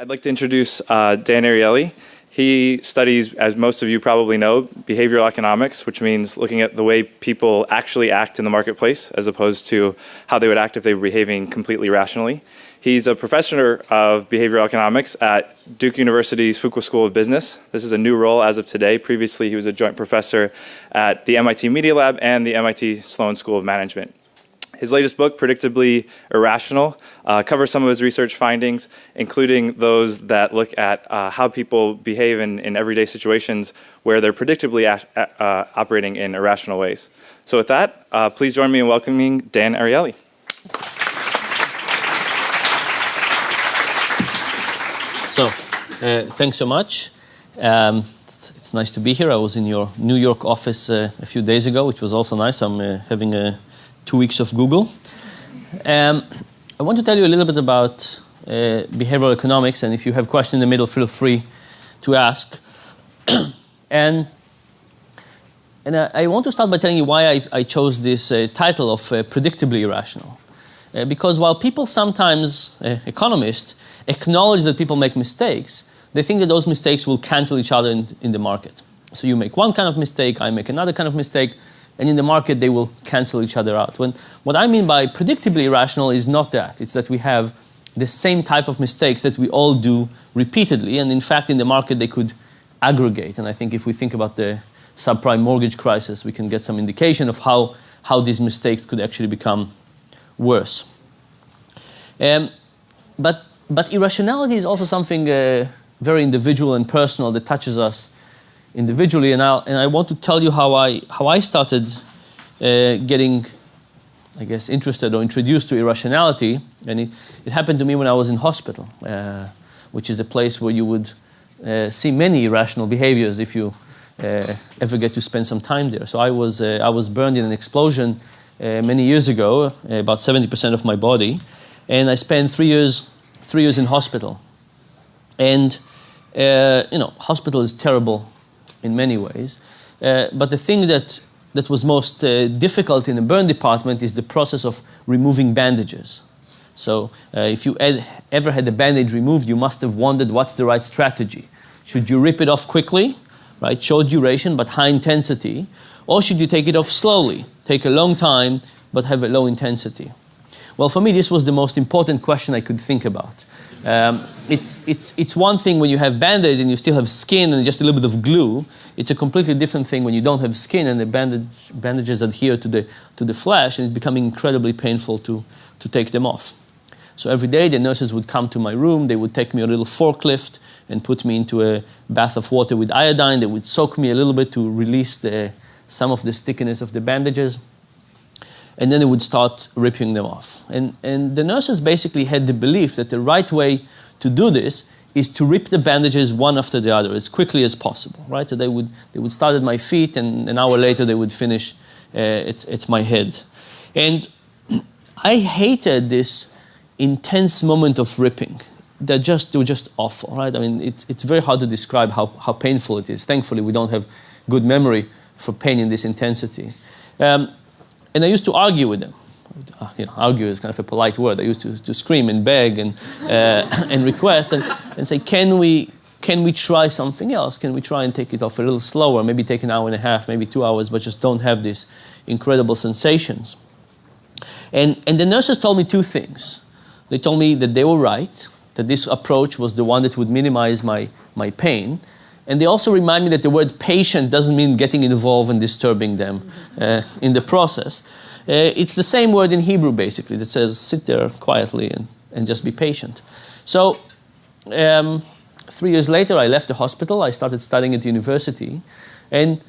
I'd like to introduce uh, Dan Ariely. He studies, as most of you probably know, behavioral economics, which means looking at the way people actually act in the marketplace as opposed to how they would act if they were behaving completely rationally. He's a professor of behavioral economics at Duke University's Fuqua School of Business. This is a new role as of today. Previously, he was a joint professor at the MIT Media Lab and the MIT Sloan School of Management. His latest book, Predictably Irrational, uh, covers some of his research findings, including those that look at uh, how people behave in, in, everyday situations where they're predictably uh, operating in irrational ways. So with that, uh, please join me in welcoming Dan Ariely. So, uh, thanks so much. Um, it's, nice to be here. I was in your New York office uh, a few days ago, which was also nice. I'm having a two weeks of Google. Um, I want to tell you a little bit about uh, behavioral economics, and if you have questions in the middle, feel free to ask. and and I, I, want to start by telling you why I, I chose this uh, title of uh, predictably irrational. Uh, because while people sometimes, uh, economists, acknowledge that people make mistakes, they think that those mistakes will cancel each other in, in the market. So you make one kind of mistake, I make another kind of mistake, and in the market they will cancel each other out. When, what I mean by predictably irrational is not that. It's that we have the same type of mistakes that we all do repeatedly, and in fact in the market they could aggregate. And I think if we think about the subprime mortgage crisis, we can get some indication of how, how these mistakes could actually become worse. Um, but, but irrationality is also something uh, very individual and personal that touches us individually, and, i and I want to tell you how I, how I started uh, getting, I guess, interested or introduced to irrationality. And it, it happened to me when I was in hospital, uh, which is a place where you would uh, see many irrational behaviors if you uh, ever get to spend some time there. So I was, uh, I was burned in an explosion uh, many years ago, about 70% of my body, and I spent three years, three years in hospital. And you know, hospital is terrible in many ways. Uh, but the thing that, that was most uh, difficult in the burn department is the process of removing bandages. So uh, if you ed- ever had a bandage removed, you must have wondered what's the right strategy. Should you rip it off quickly, right, short duration but high intensity, or should you take it off slowly, take a long time but have a low intensity? Well, for me, this was the most important question I could think about. Um, it's, it's, it's one thing when you have band-aid and you still have skin and just a little bit of glue. It's a completely different thing when you don't have skin and the bandage, bandages adhere to the, to the flesh and it's becoming incredibly painful to, to take them off. So every day the nurses would come to my room, they would take me a little forklift and put me into a bath of water with iodine. They would soak me a little bit to release the, some of the stickiness of the bandages and then they would start ripping them off. And, and the nurses basically had the belief that the right way to do this is to rip the bandages one after the other as quickly as possible, right? So they would, they would start at my feet, and an hour later they would finish uh, at, at my head. And I hated this intense moment of ripping. They're just, they were just awful, right? I mean, it, it's very hard to describe how, how painful it is. Thankfully, we don't have good memory for pain in this intensity. Um, and I used to argue with them. Uh, you know, argue is kind of a polite word. I used to, to scream and beg and, uh, and request and, and say, can we, can we try something else? Can we try and take it off a little slower? Maybe take an hour and a half, maybe two hours, but just don't have these incredible sensations. And, and the nurses told me two things. They told me that they were right, that this approach was the one that would minimize my, my pain, and they also remind me that the word patient doesn't mean getting involved and disturbing them uh, in the process. Uh, it's the same word in Hebrew, basically, that says sit there quietly and, and just be patient. So, um, three years later, I left the hospital. I started studying at university. And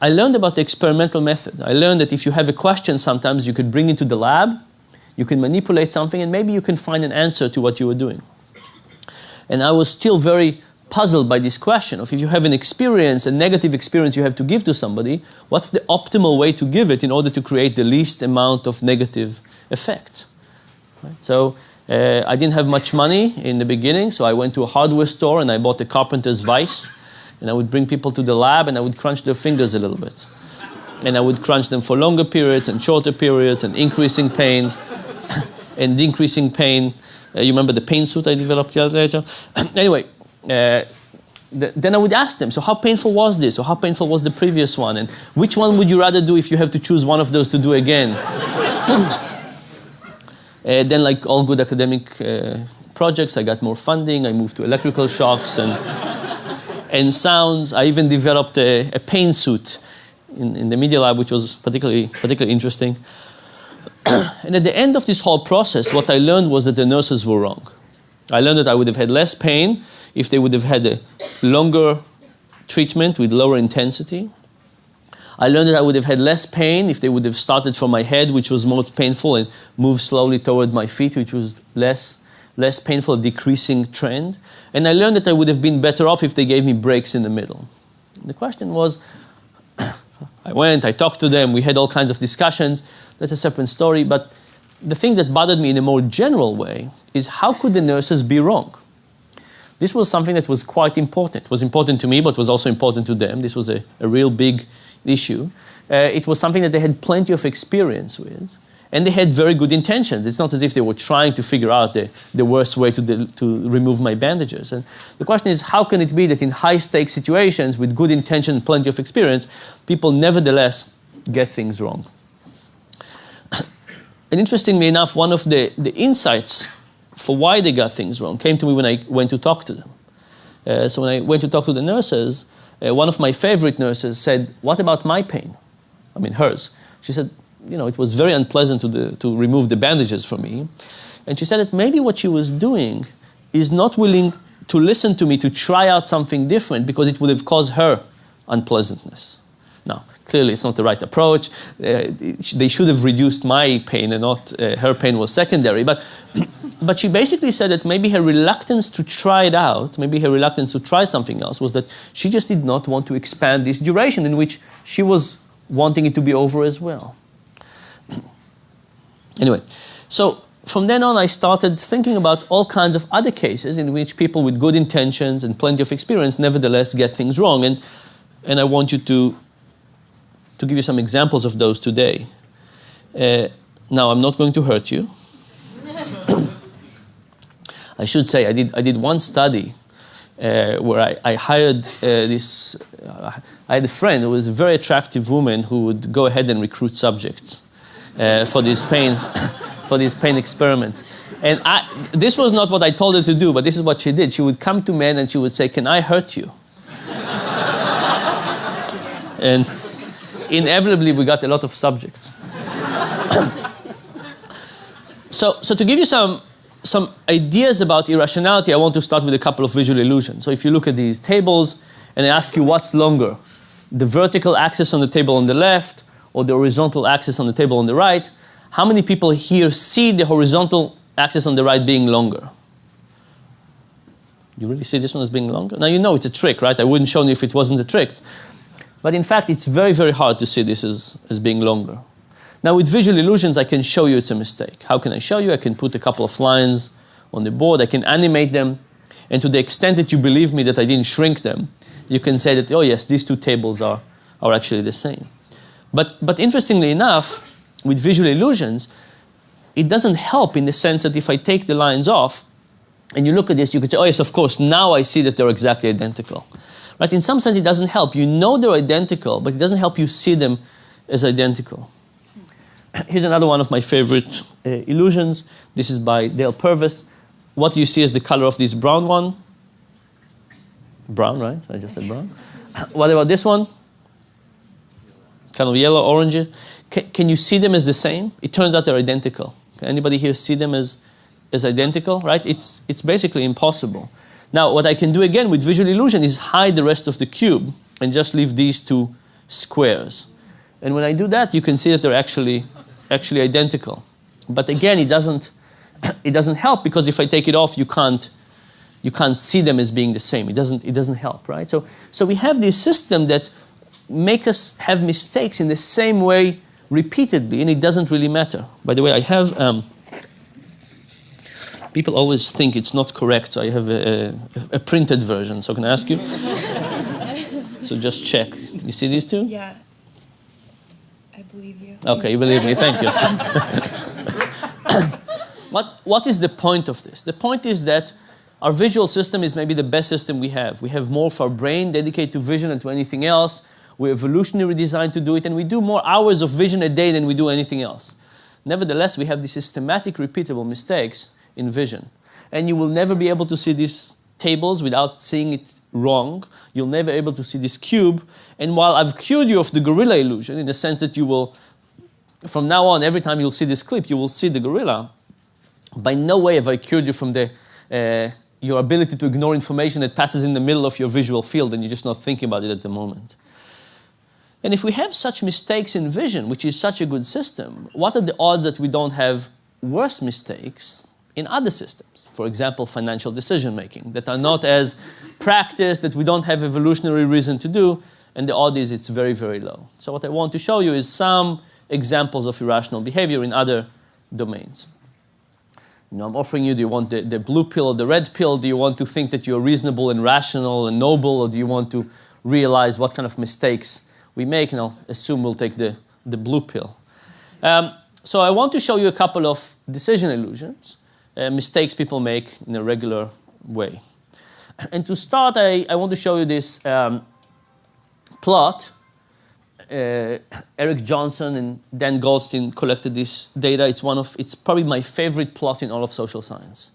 I learned about the experimental method. I learned that if you have a question, sometimes you could bring it to the lab, you can manipulate something, and maybe you can find an answer to what you were doing. And I was still very puzzled by this question of if you have an experience, a negative experience you have to give to somebody, what's the optimal way to give it in order to create the least amount of negative effect? Right? So uh, I didn't have much money in the beginning, so I went to a hardware store and I bought a carpenter's vice, and I would bring people to the lab and I would crunch their fingers a little bit. And I would crunch them for longer periods and shorter periods and increasing pain and increasing pain Uh, you remember the pain suit I developed later? anyway, uh, th then I would ask them, so how painful was this? Or how painful was the previous one? And which one would you rather do if you have to choose one of those to do again? Uh, then, like all good academic uh, projects, I got more funding. I moved to electrical shocks and, and sounds. I even developed a, a pain suit in, in the media lab, which was particularly, particularly interesting. and at the end of this whole process, what I learned was that the nurses were wrong. I learned that I would have had less pain if they would have had a longer treatment with lower intensity. I learned that I would have had less pain if they would have started from my head, which was most painful, and moved slowly toward my feet, which was less, less painful, decreasing trend. And I learned that I would have been better off if they gave me breaks in the middle. The question was, I went, I talked to them, we had all kinds of discussions. That's a separate story. But the thing that bothered me in a more general way is how could the nurses be wrong? This was something that was quite important. It was important to me, but was also important to them. This was a, a real big issue. Uh, it was something that they had plenty of experience with and they had very good intentions. It's not as if they were trying to figure out the, the worst way to, to remove my bandages. And the question is, how can it be that in high-stakes situations with good intention and plenty of experience, people nevertheless get things wrong? and interestingly enough, one of the, the insights for why they got things wrong came to me when I went to talk to them. Uh, so when I went to talk to the nurses, uh, one of my favorite nurses said, what about my pain? I mean, hers. She said, you know, it was very unpleasant to, the, to remove the bandages for me. And she said that maybe what she was doing is not willing to listen to me to try out something different because it would have caused her unpleasantness. Clearly it's not the right approach. Uh, they should have reduced my pain and not uh, her pain was secondary. But, but she basically said that maybe her reluctance to try it out, maybe her reluctance to try something else was that she just did not want to expand this duration in which she was wanting it to be over as well. Anyway, so from then on, I started thinking about all kinds of other cases in which people with good intentions and plenty of experience nevertheless get things wrong. And, and I want you to, to give you some examples of those today. Uh, now, I'm not going to hurt you. I should say, I did, I did one study uh, where I, I hired uh, this, uh, I had a friend who was a very attractive woman who would go ahead and recruit subjects uh, for this pain, for this pain experiment. And I, this was not what I told her to do, but this is what she did. She would come to men and she would say, "Can I hurt you?" and inevitably, we got a lot of subjects. so, so to give you some some ideas about irrationality, I want to start with a couple of visual illusions. So if you look at these tables and I ask you what's longer, the vertical axis on the table on the left or the horizontal axis on the table on the right, how many people here see the horizontal axis on the right being longer? You really see this one as being longer? Now you know it's a trick, right? I wouldn't show you if it wasn't a trick. But in fact, it's very, very hard to see this as, as being longer. Now with visual illusions, I can show you it's a mistake. How can I show you? I can put a couple of lines on the board, I can animate them, and to the extent that you believe me that I didn't shrink them, you can say that, oh yes, these two tables are, are actually the same. But, but interestingly enough, with visual illusions, it doesn't help in the sense that if I take the lines off and you look at this, you could say, oh yes, of course, now I see that they're exactly identical. Right? In some sense, it doesn't help. You know they're identical, but it doesn't help you see them as identical. Here's another one of my favorite uh, illusions. This is by Dale Purves. What do you see is the color of this brown one. Brown, right? I just said brown. what about this one? kind of yellow, orange. Can, can you see them as the same? It turns out they're identical. Can anybody here see them as, as identical, right? It's, it's basically impossible. Now, what I can do again with visual illusion is hide the rest of the cube and just leave these two squares. And when I do that, you can see that they're actually, actually identical. But again, it doesn't, it doesn't help because if I take it off, you can't, you can't see them as being the same. It doesn't, it doesn't help, right? So, so we have this system that makes us have mistakes in the same way repeatedly, and it doesn't really matter. By the way, I have, um, people always think it's not correct, so I have a, a, a printed version. So can I ask you? so just check. You see these two? Yeah. I believe you. Okay, you believe me, thank you. what, what is the point of this? The point is that our visual system is maybe the best system we have. We have more of our brain dedicated to vision than to anything else. We're evolutionarily designed to do it, and we do more hours of vision a day than we do anything else. Nevertheless, we have these systematic, repeatable mistakes in vision. And you will never be able to see these tables without seeing it wrong. You'll never be able to see this cube. And while I've cured you of the gorilla illusion, in the sense that you will, from now on, every time you'll see this clip, you will see the gorilla, by no way have I cured you from the, uh, your ability to ignore information that passes in the middle of your visual field and you're just not thinking about it at the moment. And if we have such mistakes in vision, which is such a good system, what are the odds that we don't have worse mistakes in other systems? For example, financial decision making that are not as practiced, that we don't have evolutionary reason to do, and the odds is it's very, very low. So what I want to show you is some examples of irrational behavior in other domains. You know, I'm offering you, do you want the, the blue pill or the red pill? Do you want to think that you're reasonable and rational and noble, or do you want to realize what kind of mistakes we make, and I'll assume we'll take the, the blue pill. Um, so I want to show you a couple of decision illusions, uh, mistakes people make in a regular way. And to start, I, I want to show you this um, plot. Uh, Eric Johnson and Dan Goldstein collected this data. It's one of, it's probably my favorite plot in all of social science.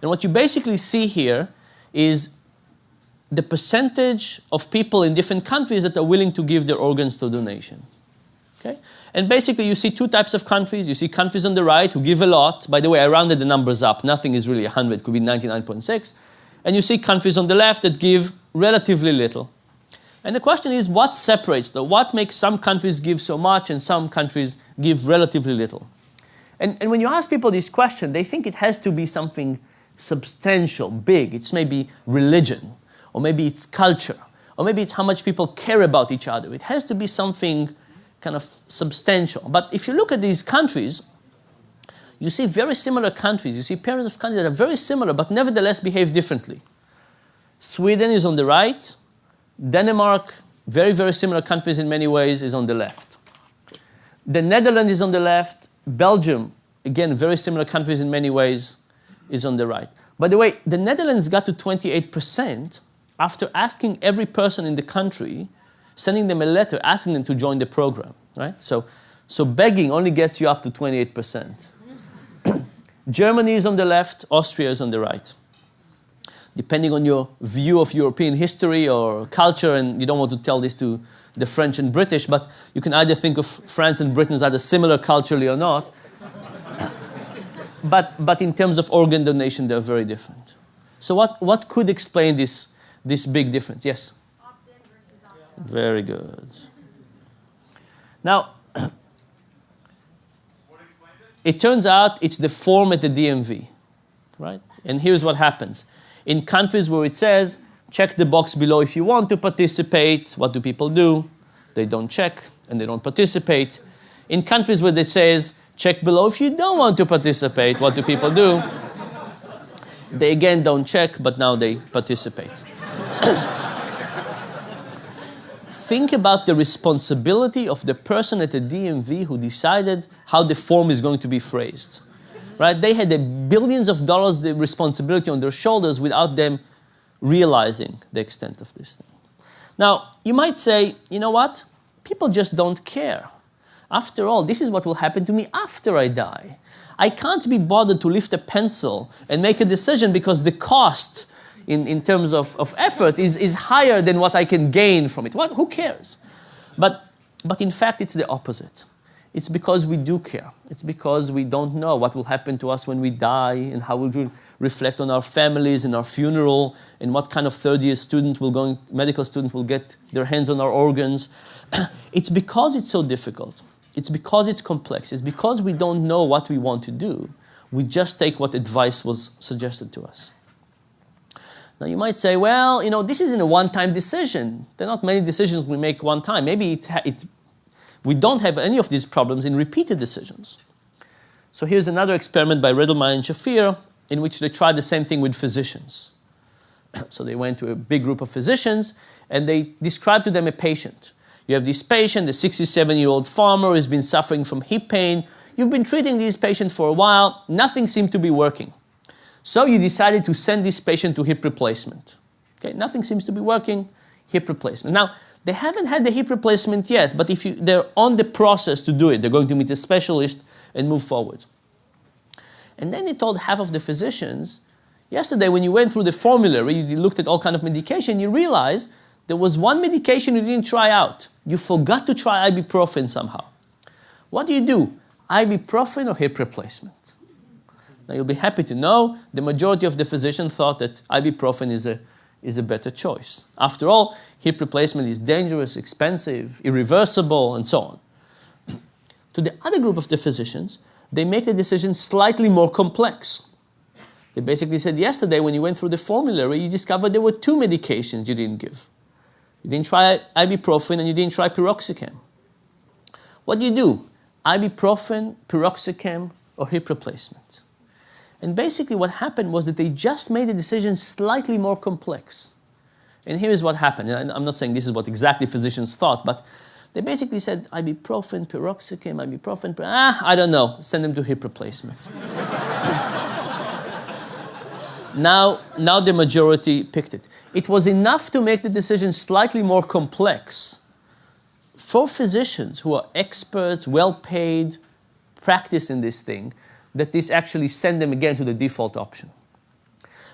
And what you basically see here is the percentage of people in different countries that are willing to give their organs to donation. Okay? And basically, you see two types of countries. You see countries on the right who give a lot. By the way, I rounded the numbers up. Nothing is really 100, it could be 99.6. And you see countries on the left that give relatively little. And the question is, what separates them? What makes some countries give so much and some countries give relatively little? And, and when you ask people this question, they think it has to be something substantial, big. It's maybe religion or maybe it's culture, or maybe it's how much people care about each other. It has to be something kind of substantial. But if you look at these countries, you see very similar countries. You see pairs of countries that are very similar, but nevertheless behave differently. Sweden is on the right. Denmark, very, very similar countries in many ways, is on the left. The Netherlands is on the left. Belgium, again, very similar countries in many ways, is on the right. By the way, the Netherlands got to 28%, after asking every person in the country, sending them a letter asking them to join the program, right? So, so begging only gets you up to 28%. Germany is on the left, Austria is on the right. Depending on your view of European history or culture, and you don't want to tell this to the French and British, but you can either think of France and Britain as either similar culturally or not. but, but in terms of organ donation, they're very different. So what, what could explain this this big difference. Yes? Very good. Now, it turns out it's the form at the DMV, right? And here's what happens. In countries where it says, check the box below if you want to participate, what do people do? They don't check and they don't participate. In countries where it says, check below if you don't want to participate, what do people do? they again don't check, but now they participate. Think about the responsibility of the person at the DMV who decided how the form is going to be phrased. Right? They had the billions of dollars the responsibility on their shoulders without them realizing the extent of this thing. Now, you might say, you know what? People just don't care. After all, this is what will happen to me after I die. I can't be bothered to lift a pencil and make a decision because the cost in, in terms of, of effort is, is higher than what I can gain from it. What, who cares? But, but in fact, it's the opposite. It's because we do care. It's because we don't know what will happen to us when we die and how we will reflect on our families and our funeral and what kind of third year student will go, medical student will get their hands on our organs. it's because it's so difficult. It's because it's complex. It's because we don't know what we want to do. We just take what advice was suggested to us. Now you might say, well, you know, this isn't a one-time decision. There are not many decisions we make one time. Maybe it, it, we don't have any of these problems in repeated decisions. So here's another experiment by Redelmeier and Shafir in which they tried the same thing with physicians. so they went to a big group of physicians and they described to them a patient. You have this patient, a 67-year-old farmer who's been suffering from hip pain. you've been treating these patients for a while, nothing seemed to be working. So you decided to send this patient to hip replacement. Okay, nothing seems to be working, hip replacement. Now, they haven't had the hip replacement yet, but if you, they're on the process to do it, they're going to meet a specialist and move forward. And then they told half of the physicians, yesterday when you went through the formulary, you looked at all kind of medication, you realized there was one medication you didn't try out. You forgot to try ibuprofen somehow. What do you do? Ibuprofen or hip replacement? Now you'll be happy to know the majority of the physicians thought that ibuprofen is a is a better choice. After all, hip replacement is dangerous, expensive, irreversible, and so on. to the other group of the physicians, they make the decision slightly more complex. They basically said yesterday when you went through the formulary, you discovered there were two medications you didn't give. You didn't try ibuprofen and you didn't try piroxicam. What do you do? Ibuprofen, piroxicam, or hip replacement? And basically what happened was that they just made the decision slightly more complex. And here is what happened. And I'm not saying this is what exactly physicians thought, but they basically said ibuprofen, piroxicam, ibuprofen, ah, I don't know, send them to hip replacement. now, now the majority picked it. It was enough to make the decision slightly more complex for physicians who are experts, well paid, practice in this thing, that this actually send them again to the default option.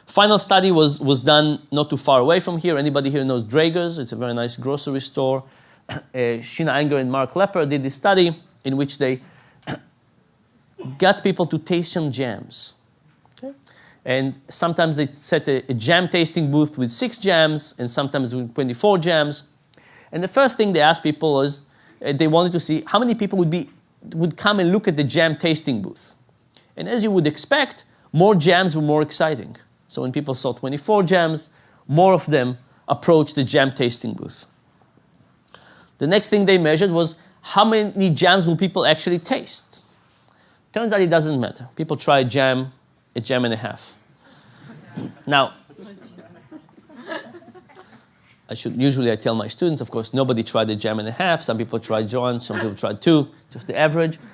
Final study was, was done not too far away from here. Anybody here knows Draeger's? It's a very nice grocery store. Uh, Sheena Iyengar and Mark Lepper did this study in which they got people to taste some jams. Okay? And sometimes they set a, a jam tasting booth with six jams and sometimes with 24 jams. And the first thing they asked people was uh, they wanted to see how many people would, be, would come and look at the jam tasting booth. And as you would expect, more jams were more exciting. So when people saw 24 jams, more of them approached the jam tasting booth. The next thing they measured was how many jams will people actually taste. Turns out it doesn't matter. People try a jam, a jam and a half. Now, I should usually I tell my students, of course, nobody tried a jam and a half. Some people tried one, some people tried two, just the average.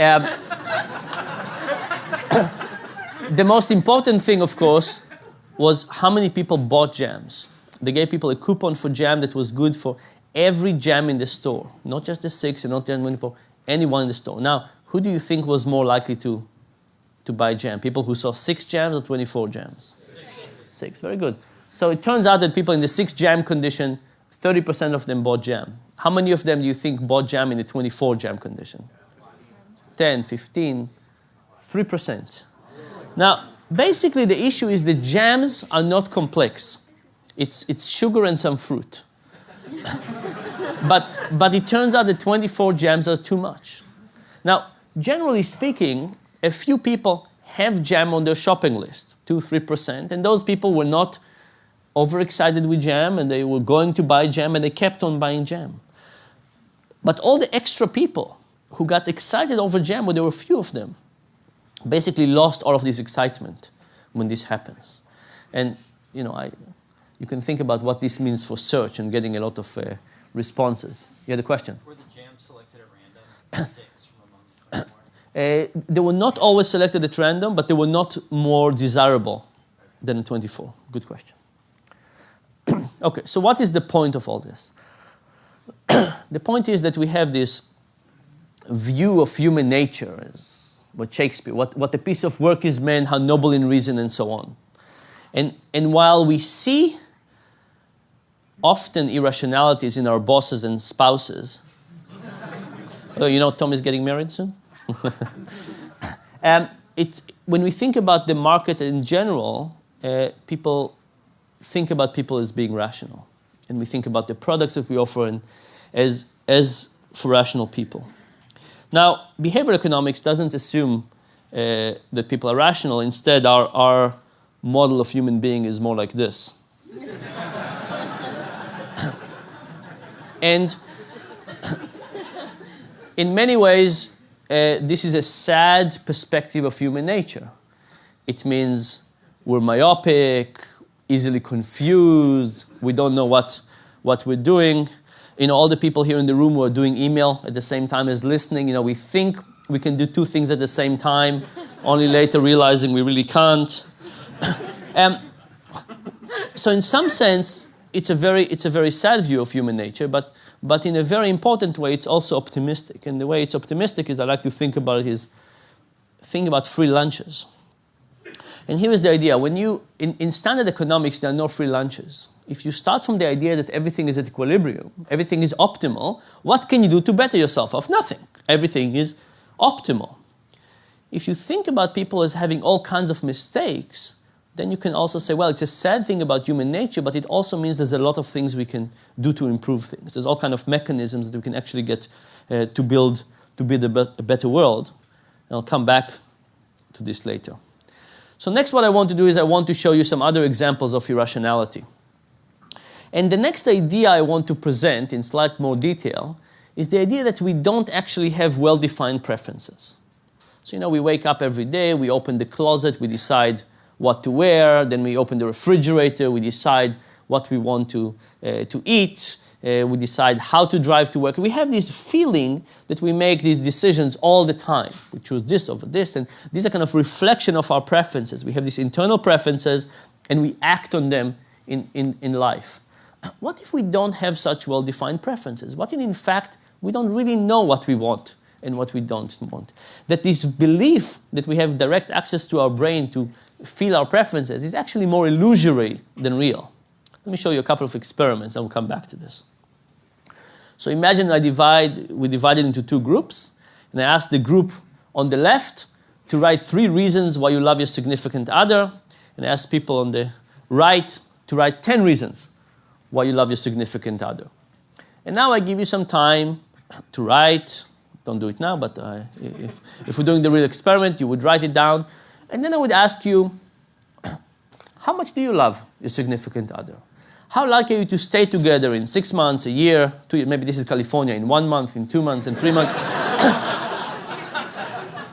Um, the most important thing, of course, was how many people bought jams. They gave people a coupon for jam that was good for every jam in the store, not just the six and not just 24, anyone in the store. Now, who do you think was more likely to, to buy jam? People who saw six jams or 24 jams? Six. six. Very good. So it turns out that people in the six jam condition, 30% of them bought jam. How many of them do you think bought jam in the 24 jam condition? 10, 15, 3%. Now, basically the issue is the jams are not complex. It's, it's sugar and some fruit. but, but it turns out that 24 jams are too much. Now, generally speaking, a few people have jam on their shopping list, 2 3%, and those people were not overexcited with jam and they were going to buy jam and they kept on buying jam. But all the extra people who got excited over jam, well, there were few of them, basically lost all of this excitement when this happens. And you know, I, you can think about what this means for search and getting a lot of uh, responses. You had a question? Were the jams selected at random? Six from among uh, they were not always selected at random, but they were not more desirable than in 24. Good question. okay, so what is the point of all this? the point is that we have this view of human nature as what Shakespeare, what, what a piece of work is man, how noble in reason, and so on. And, and while we see often irrationalities in our bosses and spouses, oh, you know Tom is getting married soon? um, it, when we think about the market in general, uh, people think about people as being rational. And we think about the products that we offer and as, as for rational people. Now, behavioral economics doesn't assume uh, that people are rational. Instead, our, our model of human being is more like this. and in many ways, uh, this is a sad perspective of human nature. It means we're myopic, easily confused, we don't know what, what we're doing you know, all the people here in the room who are doing email at the same time as listening, you know, we think we can do two things at the same time, only later realizing we really can't. um, so in some sense, it's a very it's a very sad view of human nature, but but in a very important way, it's also optimistic. And the way it's optimistic is I like to think about it is think about free lunches. And here is the idea: when you in, in standard economics, there are no free lunches. If you start from the idea that everything is at equilibrium, everything is optimal, what can you do to better yourself? Of nothing. Everything is optimal. If you think about people as having all kinds of mistakes, then you can also say, well, it's a sad thing about human nature, but it also means there's a lot of things we can do to improve things. There's all kind of mechanisms that we can actually get uh, to build to build a, be- a better world. And I'll come back to this later. So next what I want to do is I want to show you some other examples of irrationality. And the next idea I want to present in slight more detail is the idea that we don't actually have well-defined preferences. So, you know, we wake up every day, we open the closet, we decide what to wear, then we open the refrigerator, we decide what we want to, uh, to eat, uh, we decide how to drive to work. We have this feeling that we make these decisions all the time. We choose this over this, and these are kind of reflection of our preferences. We have these internal preferences, and we act on them in, in, in life. What if we don't have such well-defined preferences? What if, in fact, we don't really know what we want and what we don't want? That this belief that we have direct access to our brain to feel our preferences is actually more illusory than real. Let me show you a couple of experiments, and we'll come back to this. So imagine I divide, we divided into two groups, and I ask the group on the left to write three reasons why you love your significant other, and I ask people on the right to write 10 reasons why you love your significant other. And now I give you some time to write. Don't do it now, but uh, if, if we're doing the real experiment, you would write it down. And then I would ask you, how much do you love your significant other? How likely are you to stay together in six months, a year, two years? Maybe this is California, in one month, in two months, in three months.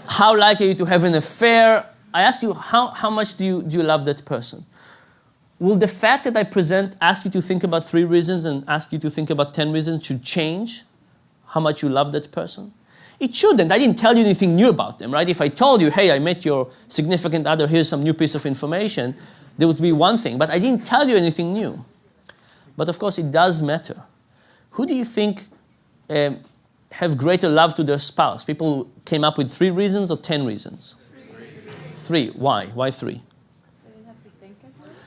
how likely are you to have an affair? I ask you, how, how much do you, do you love that person? Will the fact that I present, ask you to think about three reasons and ask you to think about 10 reasons should change how much you love that person? It shouldn't. I didn't tell you anything new about them, right? If I told you, hey, I met your significant other, here's some new piece of information, there would be one thing. But I didn't tell you anything new. But of course, it does matter. Who do you think um, have greater love to their spouse? People came up with three reasons or 10 reasons? Three. Three. Why? Why three?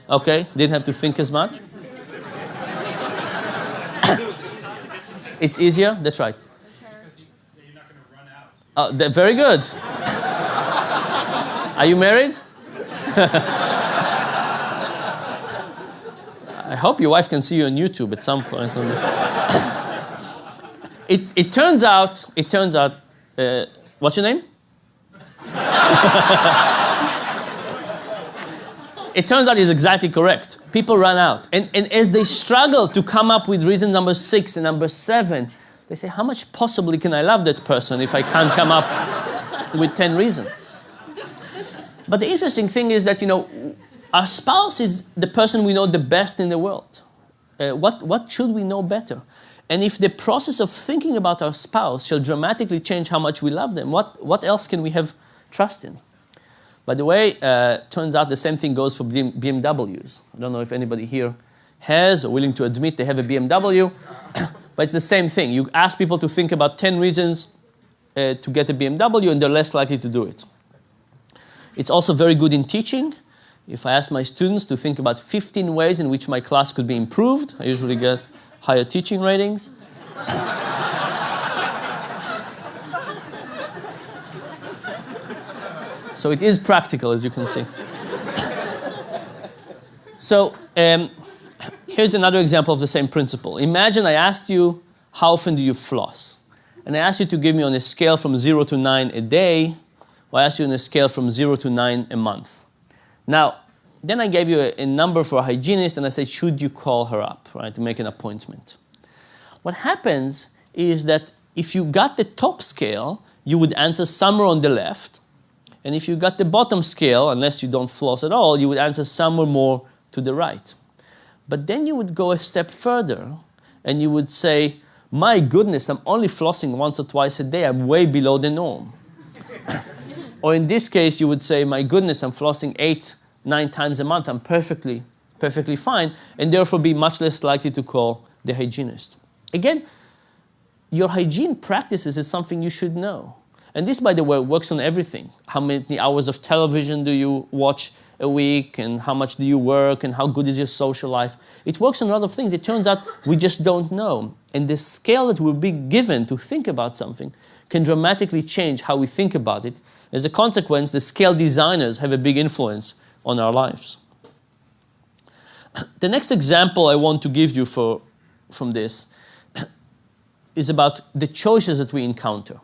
Okay, didn't have to think as much. it's easier? That's right. Uh, very good. Are you married? I hope your wife can see you on YouTube at some point. It, it turns out, it turns out, uh, what's your name? it turns out he's exactly correct. People run out. And, and as they struggle to come up with reason number six and number seven, they say, How much possibly can I love that person if I can't come up with 10 reasons? But the interesting thing is that, you know, our spouse is the person we know the best in the world. Uh, what, what should we know better? And if the process of thinking about our spouse shall dramatically change how much we love them, what, what else can we have trust in? By the way, uh, turns out the same thing goes for BMWs. I don't know if anybody here has or willing to admit they have a BMW, but it's the same thing. You ask people to think about 10 reasons uh, to get a BMW, and they're less likely to do it. It's also very good in teaching. If I ask my students to think about 15 ways in which my class could be improved, I usually get higher teaching ratings. So it is practical, as you can see. so um, here's another example of the same principle. Imagine I asked you, how often do you floss? And I asked you to give me on a scale from 0 to 9 a day, or I asked you on a scale from 0 to 9 a month. Now, then I gave you a, a number for a hygienist, and I said, should you call her up, right, to make an appointment? What happens is that if you got the top scale, you would answer somewhere on the left, and if you got the bottom scale, unless you don't floss at all, you would answer somewhere more to the right. But then you would go a step further and you would say, my goodness, I'm only flossing once or twice a day. I'm way below the norm. or in this case, you would say, my goodness, I'm flossing eight, nine times a month. I'm perfectly, perfectly fine, and therefore be much less likely to call the hygienist. Again, your hygiene practices is something you should know. And this, by the way, works on everything. How many hours of television do you watch a week, and how much do you work, and how good is your social life? It works on a lot of things. It turns out we just don't know. And the scale that we're being given to think about something can dramatically change how we think about it. As a consequence, the scale designers have a big influence on our lives. The next example I want to give you for, from this is about the choices that we encounter.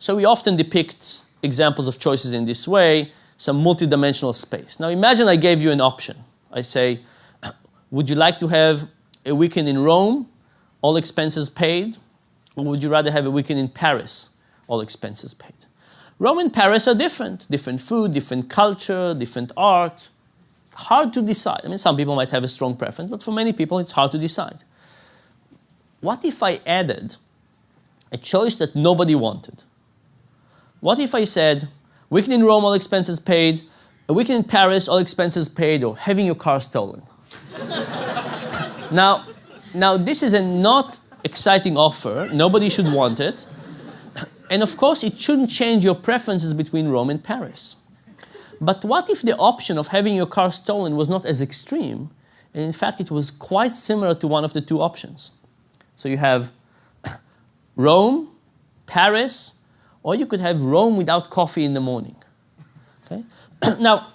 So we often depict examples of choices in this way, some multidimensional space. Now imagine I gave you an option. I say, would you like to have a weekend in Rome, all expenses paid, or would you rather have a weekend in Paris, all expenses paid? Rome and Paris are different. Different food, different culture, different art. Hard to decide. I mean, some people might have a strong preference, but for many people it's hard to decide. What if I added a choice that nobody wanted? What if I said, weekend in Rome, all expenses paid, uh, a weekend in Paris, all expenses paid, or having your car stolen? now, now, this is a not exciting offer. Nobody should want it. And of course, it shouldn't change your preferences between Rome and Paris. But what if the option of having your car stolen was not as extreme, and in fact, it was quite similar to one of the two options? So you have Rome, Paris, or you could have Rome without coffee in the morning. Okay? now,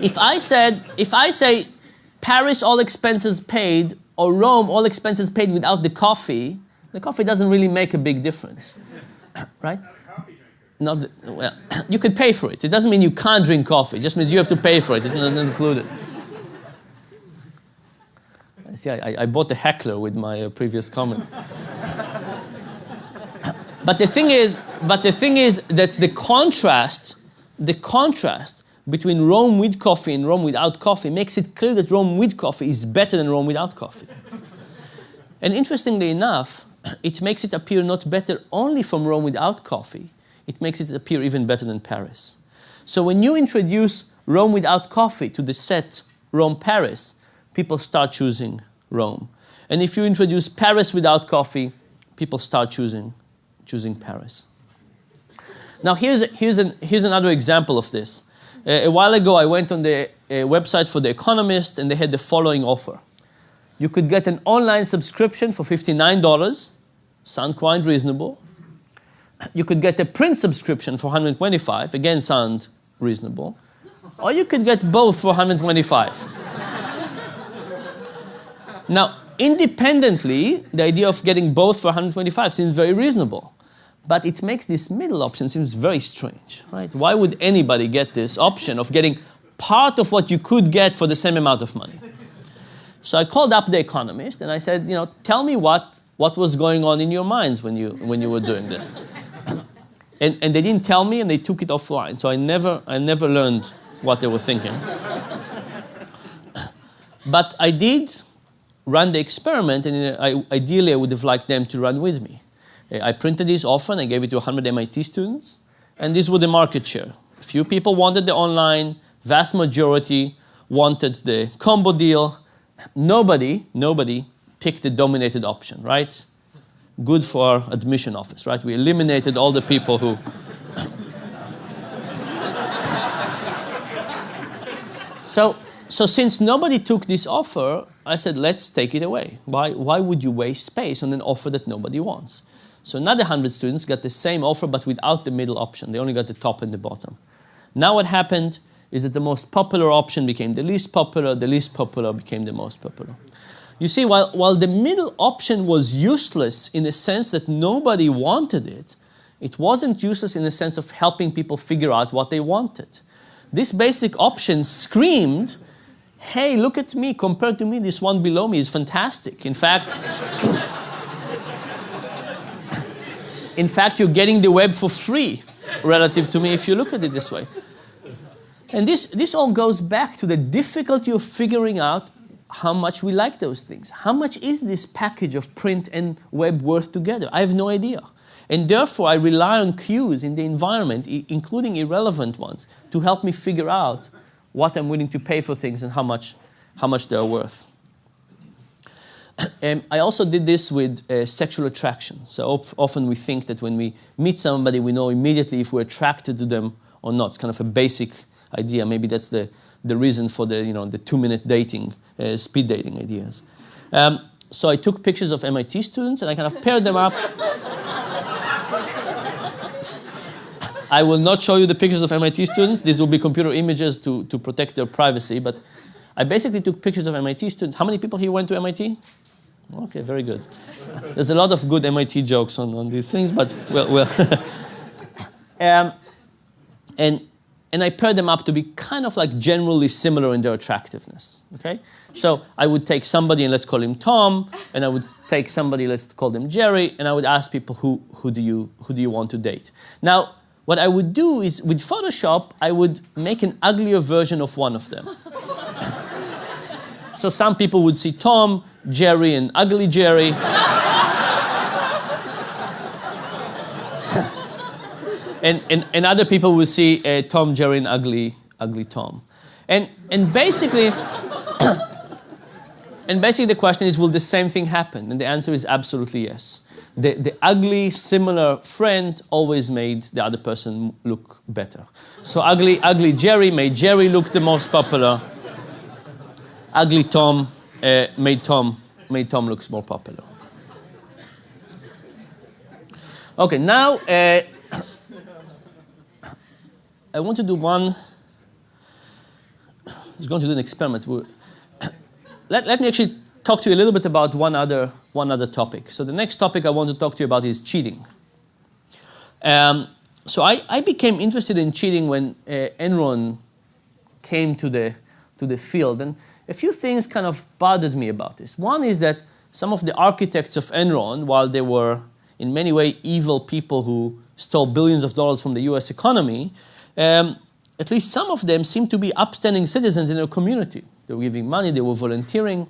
if I said, if I say Paris all expenses paid or Rome all expenses paid without the coffee, the coffee doesn't really make a big difference, right? Not well, you could pay for it. It doesn't mean you can't drink coffee. It just means you have to pay for it. It's not included. See, I, I bought a heckler with my uh, previous comment. but the thing is, but the thing is that the contrast, the contrast between Rome with coffee and Rome without coffee makes it clear that Rome with coffee is better than Rome without coffee. and interestingly enough, it makes it appear not better only from Rome without coffee, it makes it appear even better than Paris. So when you introduce Rome without coffee to the set Rome-Paris, people start choosing Rome. And if you introduce Paris without coffee, people start choosing, choosing Paris. Now here's, here's, an, here's another example of this. Uh, a while ago, I went on the uh, website for The Economist, and they had the following offer. You could get an online subscription for $59, sound quite reasonable. You could get a print subscription for 125, again sound reasonable. Or you could get both for 125. now, independently, the idea of getting both for 125 seems very reasonable. But it makes this middle option seems very strange, right? Why would anybody get this option of getting part of what you could get for the same amount of money? So I called up the economist and I said, you know, tell me what, what was going on in your minds when you, when you were doing this. and, and they didn't tell me and they took it offline. So I never, I never learned what they were thinking. but I did run the experiment and I, ideally I would have liked them to run with me. I printed this often, I gave it to 100 MIT students, and this was the market share. A few people wanted the online, vast majority wanted the combo deal. Nobody, nobody picked the dominated option, right? Good for our admission office, right? We eliminated all the people who So, so since nobody took this offer, I said, let's take it away. Why, why would you waste space on an offer that nobody wants? So another 100 students got the same offer but without the middle option. They only got the top and the bottom. Now what happened is that the most popular option became the least popular, the least popular became the most popular. You see, while, while the middle option was useless in the sense that nobody wanted it, it wasn't useless in the sense of helping people figure out what they wanted. This basic option screamed, hey, look at me, compared to me, this one below me is fantastic. In fact, in fact, you're getting the web for free relative to me if you look at it this way. And this, this all goes back to the difficulty of figuring out how much we like those things. How much is this package of print and web worth together? I have no idea. And therefore, I rely on cues in the environment, including irrelevant ones, to help me figure out what I'm willing to pay for things and how much, how much they're worth. Um, I also did this with uh, sexual attraction. So of- often we think that when we meet somebody, we know immediately if we're attracted to them or not. It's kind of a basic idea. Maybe that's the, the reason for the, you know, the two-minute dating, uh, speed dating ideas. Um, so I took pictures of MIT students and I kind of paired them up. I will not show you the pictures of MIT students. These will be computer images to, to protect their privacy. But I basically took pictures of MIT students. How many people here went to MIT? Okay, very good. There's a lot of good MIT jokes on, on these things, but well, well. um, and, and I paired them up to be kind of like generally similar in their attractiveness. Okay, so I would take somebody and let's call him Tom, and I would take somebody let's call them Jerry, and I would ask people who who do you who do you want to date. Now, what I would do is with Photoshop, I would make an uglier version of one of them. so some people would see Tom, Jerry, and ugly Jerry. and, and, and other people will see uh, Tom, Jerry, and ugly, ugly Tom. And, and basically, and basically the question is, will the same thing happen? And the answer is absolutely yes. The, the ugly, similar friend always made the other person look better. So ugly, ugly Jerry made Jerry look the most popular. Ugly Tom uh, made Tom made Tom looks more popular. Okay, now uh, I want to do one. I was going to do an experiment. Let, let me actually talk to you a little bit about one other, one other topic. So the next topic I want to talk to you about is cheating. Um, so I, I became interested in cheating when uh, Enron came to the, to the field. And a few things kind of bothered me about this. One is that some of the architects of Enron, while they were in many ways evil people who stole billions of dollars from the US economy, um, at least some of them seemed to be upstanding citizens in their community. They were giving money, they were volunteering.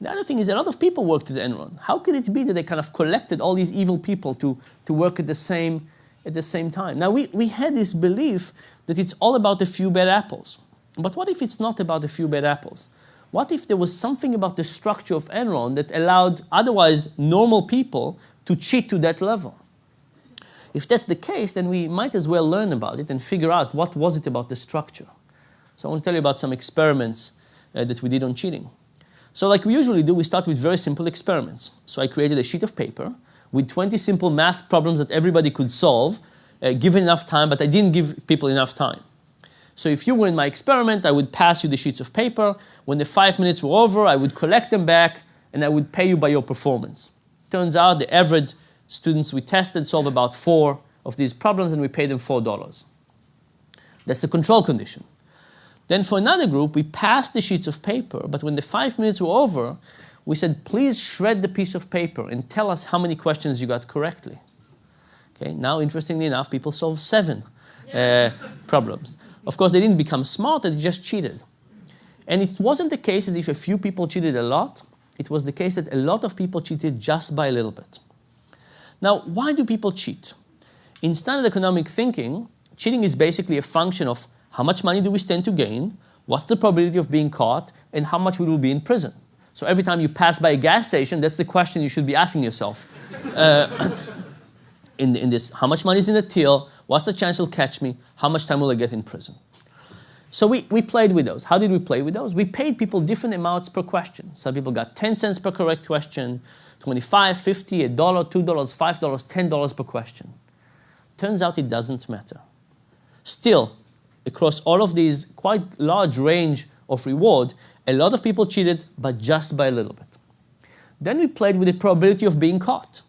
The other thing is a lot of people worked at Enron. How could it be that they kind of collected all these evil people to, to work at the same at the same time? Now we, we had this belief that it's all about a few bad apples. But what if it's not about a few bad apples? What if there was something about the structure of Enron that allowed otherwise normal people to cheat to that level? If that's the case, then we might as well learn about it and figure out what was it about the structure. So I want to tell you about some experiments uh, that we did on cheating. So like we usually do, we start with very simple experiments. So I created a sheet of paper with 20 simple math problems that everybody could solve, uh, given enough time, but I didn't give people enough time. So if you were in my experiment, I would pass you the sheets of paper. When the five minutes were over, I would collect them back and I would pay you by your performance. Turns out the average students we tested solved about four of these problems and we paid them $4. That's the control condition. Then for another group, we passed the sheets of paper, but when the five minutes were over, we said, please shred the piece of paper and tell us how many questions you got correctly. Okay, now interestingly enough, people solved seven uh, problems. Of course, they didn't become smarter, they just cheated. And it wasn't the case as if a few people cheated a lot. It was the case that a lot of people cheated just by a little bit. Now, why do people cheat? In standard economic thinking, cheating is basically a function of how much money do we stand to gain, what's the probability of being caught, and how much we will be in prison. So every time you pass by a gas station, that's the question you should be asking yourself. Uh, in, in this, how much money is in the till, what's the chance you'll catch me, how much time will I get in prison? So we, we played with those. How did we play with those? We paid people different amounts per question. Some people got 10 cents per correct question, 25, 50, a dollar, $2, $5, $10 per question. Turns out it doesn't matter. Still, across all of these quite large range of reward, a lot of people cheated, but just by a little bit. Then we played with the probability of being caught.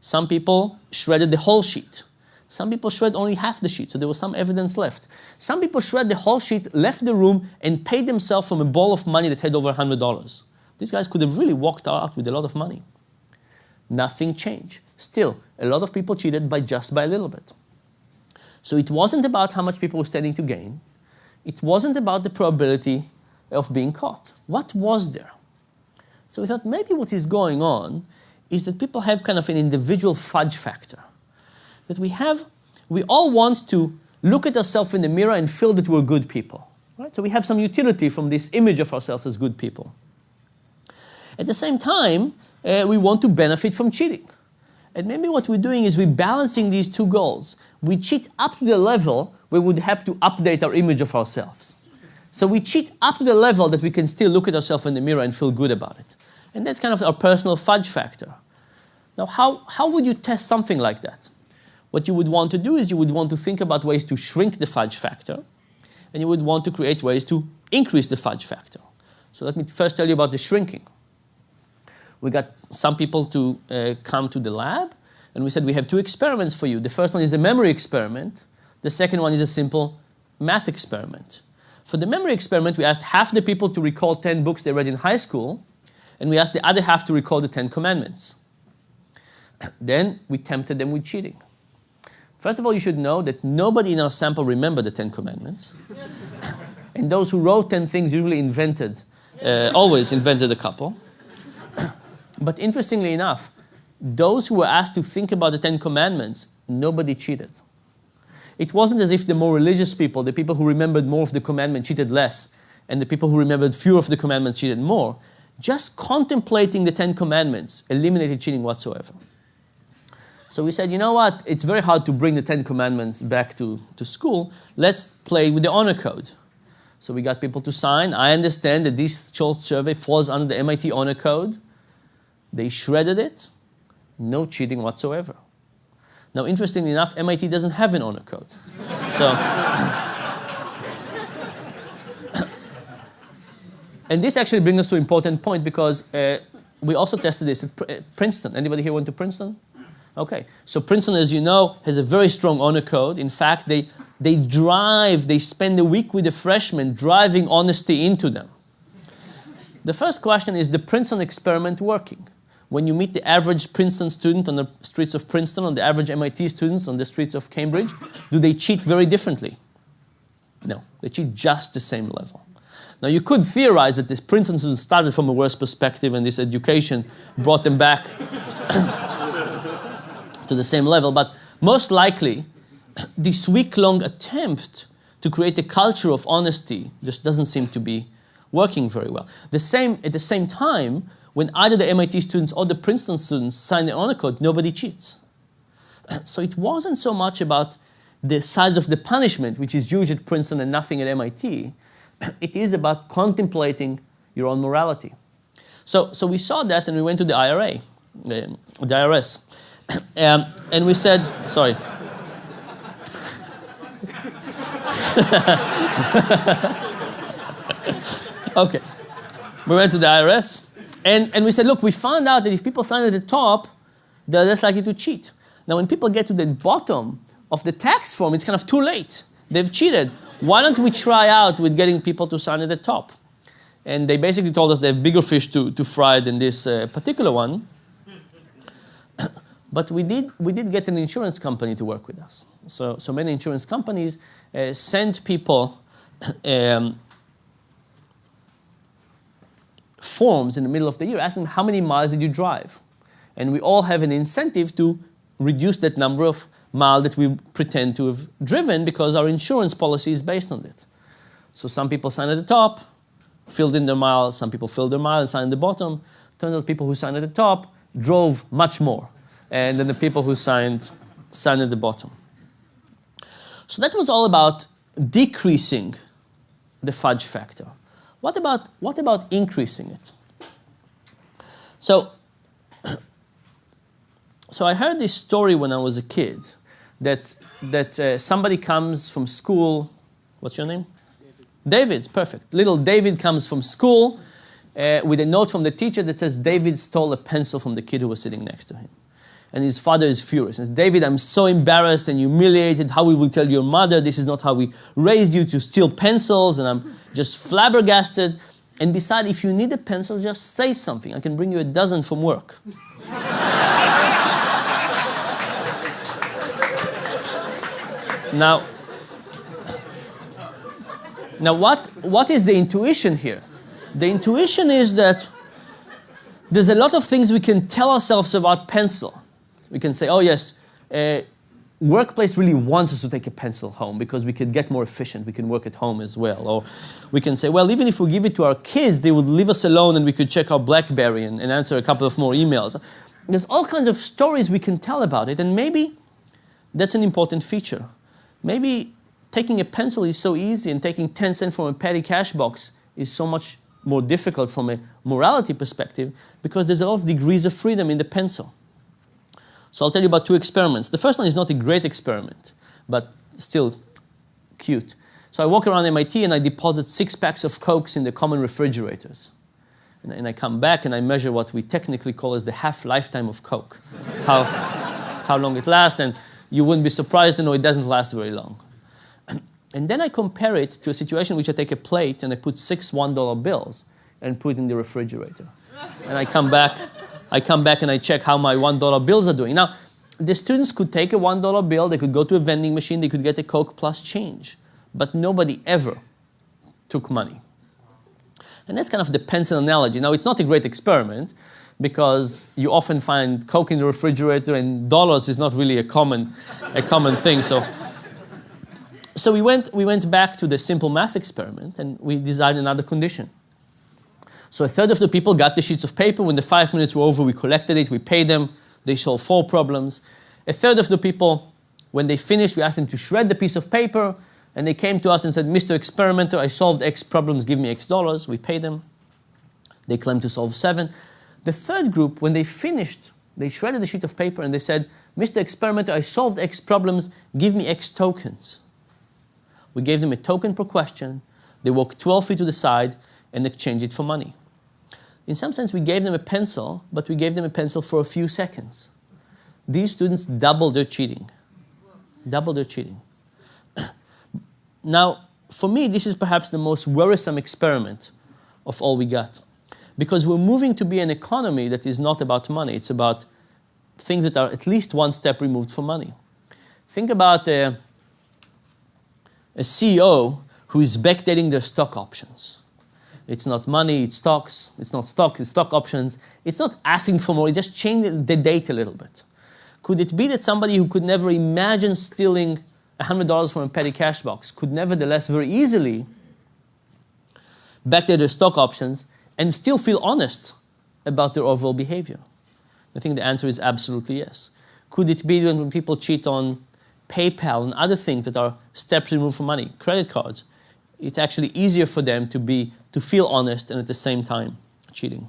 Some people shredded the whole sheet. Some people shred only half the sheet, so there was some evidence left. Some people shred the whole sheet, left the room, and paid themselves from a ball of money that had over $100. These guys could have really walked out with a lot of money. Nothing changed. Still, a lot of people cheated by just by a little bit. So it wasn't about how much people were standing to gain. It wasn't about the probability of being caught. What was there? So we thought maybe what is going on is that people have kind of an individual fudge factor. that we have, we all want to look at ourselves in the mirror and feel that we're good people. Right? So we have some utility from this image of ourselves as good people. At the same time, uh, we want to benefit from cheating. And maybe what we're doing is we're balancing these two goals. We cheat up to the level we would have to update our image of ourselves. So we cheat up to the level that we can still look at ourselves in the mirror and feel good about it. And that's kind of our personal fudge factor. Now, how, how would you test something like that? What you would want to do is you would want to think about ways to shrink the fudge factor, and you would want to create ways to increase the fudge factor. So let me first tell you about the shrinking. We got some people to uh, come to the lab, and we said we have two experiments for you. The first one is the memory experiment. The second one is a simple math experiment. For the memory experiment, we asked half the people to recall 10 books they read in high school, and we asked the other half to recall the Ten Commandments. Then we tempted them with cheating. First of all, you should know that nobody in our sample remembered the Ten Commandments. and those who wrote 10 things usually invented, uh, always invented a couple. But interestingly enough, those who were asked to think about the Ten Commandments, nobody cheated. It wasn't as if the more religious people, the people who remembered more of the commandment, cheated less, and the people who remembered fewer of the commandments cheated more. Just contemplating the Ten Commandments eliminated cheating whatsoever. So we said, you know what? It's very hard to bring the Ten Commandments back to, to school. Let's play with the honor code. So we got people to sign. I understand that this short survey falls under the MIT honor code. They shredded it. No cheating whatsoever. Now, interestingly enough, MIT doesn't have an honor code. So, and this actually brings us to an important point because uh, we also tested this at at Princeton. Anybody here went to Princeton? Okay, so Princeton, as you know, has a very strong honor code. In fact, they, they drive, they spend a week with the freshmen driving honesty into them. The first question is the Princeton experiment working? When you meet the average Princeton student on the streets of Princeton, on the average MIT students on the streets of Cambridge, do they cheat very differently? No, they cheat just the same level. Now, you could theorize that this Princeton student started from a worse perspective and this education brought them back to the same level, but most likely, this week-long attempt to create a culture of honesty just doesn't seem to be working very well. The same, at the same time, when either the MIT students or the Princeton students sign the honor code, nobody cheats. So it wasn't so much about the size of the punishment, which is huge at Princeton and nothing at MIT. It is about contemplating your own morality. So, so we saw this and we went to the IRA, um, the IRS. Um, and we said, sorry. okay. We went to the IRS and, and we said, look, we found out that if people sign at the top, they're less likely to cheat. Now, when people get to the bottom of the tax form, it's kind of too late. They've cheated. Why don't we try out with getting people to sign at the top? And they basically told us they have bigger fish to, to fry than this uh, particular one. But we did, we did get an insurance company to work with us. So, so many insurance companies uh, send people um, forms in the middle of the year asking them how many miles did you drive? And we all have an incentive to reduce that number of miles that we pretend to have driven because our insurance policy is based on it. So some people sign at the top, filled in their miles, some people filled their miles and signed at the bottom. Turns out people who signed at the top drove much more and then the people who signed signed at the bottom. So that was all about decreasing the fudge factor. What about, what about increasing it? So, so I heard this story when I was a kid that, that uh, somebody comes from school. What's your name? David. David, perfect. Little David comes from school uh, with a note from the teacher that says David stole a pencil from the kid who was sitting next to him and his father is furious. And says, David, I'm so embarrassed and humiliated. How we will tell your mother this is not how we raised you to steal pencils, and I'm just flabbergasted. And besides, if you need a pencil, just say something. I can bring you a dozen from work. now, now what, what is the intuition here? The intuition is that there's a lot of things we can tell ourselves about pencil we can say, oh yes, uh, workplace really wants us to take a pencil home because we could get more efficient. We can work at home as well. Or we can say, well, even if we give it to our kids, they would leave us alone and we could check our Blackberry and, and answer a couple of more emails. There's all kinds of stories we can tell about it, and maybe that's an important feature. Maybe taking a pencil is so easy and taking 10 cents from a petty cash box is so much more difficult from a morality perspective because there's a lot of degrees of freedom in the pencil. So I'll tell you about two experiments. The first one is not a great experiment, but still cute. So I walk around MIT and I deposit six packs of Cokes in the common refrigerators. And, and I come back and I measure what we technically call as the half-lifetime of Coke, how, how long it lasts, and you wouldn't be surprised to know it doesn't last very long. And then I compare it to a situation which I take a plate and I put six $1 bills and put it in the refrigerator. And I come back, I come back and I check how my $1 bills are doing. Now, the students could take a $1 bill, they could go to a vending machine, they could get a Coke plus change. But nobody ever took money. And that's kind of the pencil analogy. Now, it's not a great experiment because you often find Coke in the refrigerator and dollars is not really a common, a common thing. So so we went, we went back to the simple math experiment and we designed another condition. So a third of the people got the sheets of paper. When the five minutes were over, we collected it, we paid them. They solved four problems. A third of the people, when they finished, we asked them to shred the piece of paper and they came to us and said, Mr. Experimenter, I solved X problems, give me X dollars. We paid them. They claimed to solve seven. The third group, when they finished, they shredded the sheet of paper and they said, Mr. Experimenter, I solved X problems, give me X tokens. We gave them a token per question. They walked 12 feet to the side and exchanged it for money. In some sense, we gave them a pencil, but we gave them a pencil for a few seconds. These students doubled their cheating. Doubled their cheating. now, for me, this is perhaps the most worrisome experiment of all we got. Because we're moving to be an economy that is not about money. It's about things that are at least one step removed from money. Think about uh, a CEO who is backdating their stock options. It's not money, it's stocks. It's not stock, it's stock options. It's not asking for more, it just changed the date a little bit. Could it be that somebody who could never imagine stealing $100 from a petty cash box could nevertheless very easily backdate their stock options and still feel honest about their overall behavior? I think the answer is absolutely yes. Could it be that when people cheat on PayPal and other things that are steps removed from money, credit cards, it's actually easier for them to be to feel honest and at the same time cheating.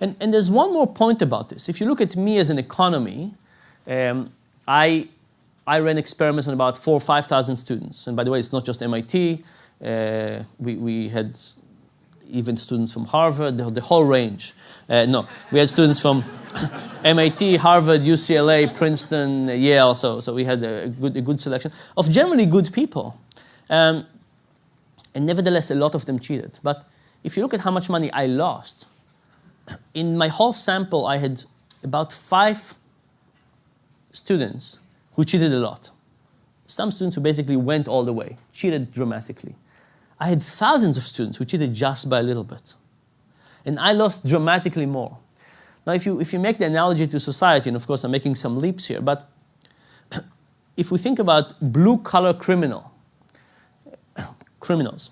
And, and there's one more point about this. If you look at me as an economy, um, I, I ran experiments on about four or 5,000 students. And by the way, it's not just MIT. Uh, we, we had even students from Harvard, the, the whole range. Uh, no, we had students from MIT, Harvard, UCLA, Princeton, Yale. So, so we had a good, a good selection of generally good people. Um, and nevertheless, a lot of them cheated. But if you look at how much money I lost, in my whole sample, I had about five students who cheated a lot. Some students who basically went all the way, cheated dramatically. I had thousands of students who cheated just by a little bit. And I lost dramatically more. Now, if you, if you make the analogy to society, and of course I'm making some leaps here, but if we think about blue-collar criminal, criminals,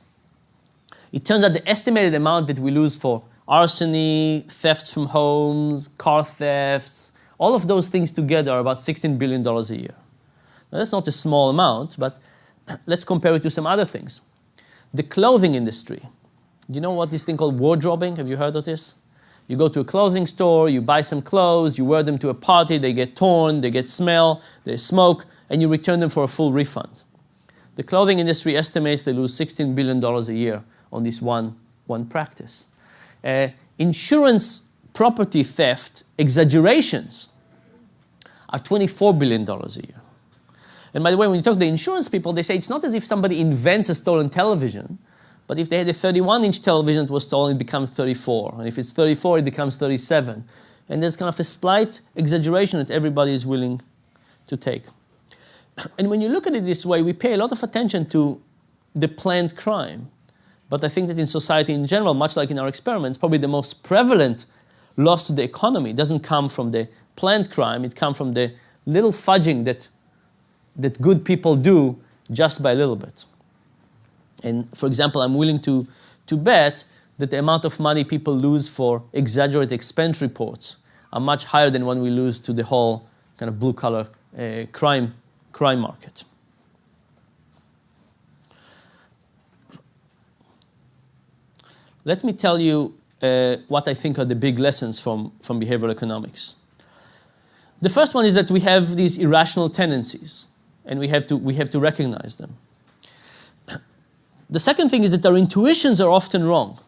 it turns out the estimated amount that we lose for arson, thefts from homes, car thefts, all of those things together are about $16 billion a year. Now, that's not a small amount, but let's compare it to some other things. The clothing industry. Do you know what this thing called wardrobing? Have you heard of this? You go to a clothing store, you buy some clothes, you wear them to a party, they get torn, they get smell, they smoke, and you return them for a full refund. The clothing industry estimates they lose $16 billion a year on this one, one practice. Uh, insurance property theft exaggerations are $24 billion a year. And by the way, when you talk to the insurance people, they say it's not as if somebody invents a stolen television, but if they had a 31-inch television that was stolen, it becomes 34. And if it's 34, it becomes 37. And there's kind of a slight exaggeration that everybody is willing to take. And when you look at it this way, we pay a lot of attention to the planned crime. But I think that in society in general, much like in our experiments, probably the most prevalent loss to the economy doesn't come from the planned crime, it comes from the little fudging that that good people do just by a little bit. And for example, I'm willing to, to bet that the amount of money people lose for exaggerated expense reports are much higher than when we lose to the whole kind of blue collar uh, crime, crime market. Let me tell you uh, what I think are the big lessons from, from behavioral economics. The first one is that we have these irrational tendencies, and we have to, we have to recognize them. The second thing is that our intuitions are often wrong.